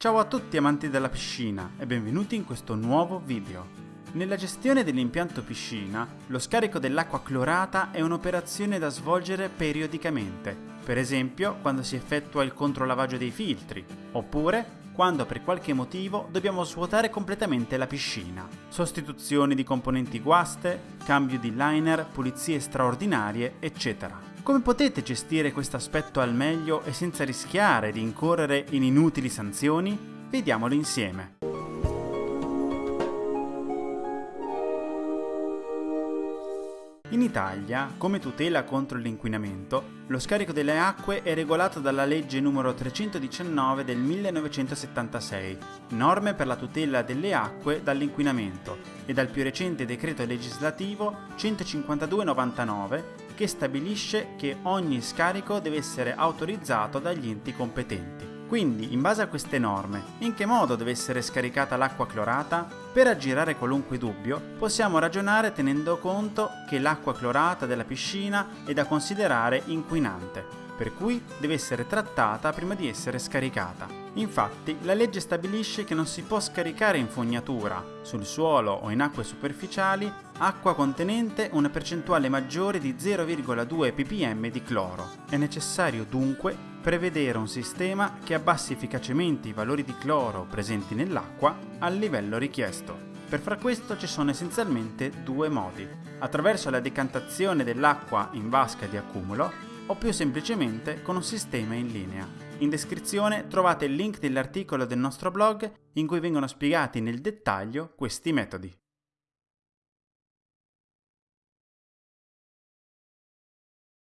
Ciao a tutti amanti della piscina e benvenuti in questo nuovo video. Nella gestione dell'impianto piscina, lo scarico dell'acqua clorata è un'operazione da svolgere periodicamente, per esempio quando si effettua il controlavaggio dei filtri, oppure quando per qualche motivo dobbiamo svuotare completamente la piscina. Sostituzioni di componenti guaste, cambio di liner, pulizie straordinarie, eccetera. Come potete gestire questo aspetto al meglio e senza rischiare di incorrere in inutili sanzioni? Vediamolo insieme. In Italia, come tutela contro l'inquinamento, lo scarico delle acque è regolato dalla legge n. 319 del 1976, norme per la tutela delle acque dall'inquinamento, e dal più recente decreto legislativo 15299 che stabilisce che ogni scarico deve essere autorizzato dagli enti competenti. Quindi, in base a queste norme, in che modo deve essere scaricata l'acqua clorata? Per aggirare qualunque dubbio, possiamo ragionare tenendo conto che l'acqua clorata della piscina è da considerare inquinante per cui deve essere trattata prima di essere scaricata. Infatti, la legge stabilisce che non si può scaricare in fognatura, sul suolo o in acque superficiali, acqua contenente una percentuale maggiore di 0,2 ppm di cloro. È necessario dunque prevedere un sistema che abbassi efficacemente i valori di cloro presenti nell'acqua al livello richiesto. Per far questo ci sono essenzialmente due modi. Attraverso la decantazione dell'acqua in vasca di accumulo o più semplicemente con un sistema in linea. In descrizione trovate il link dell'articolo del nostro blog in cui vengono spiegati nel dettaglio questi metodi.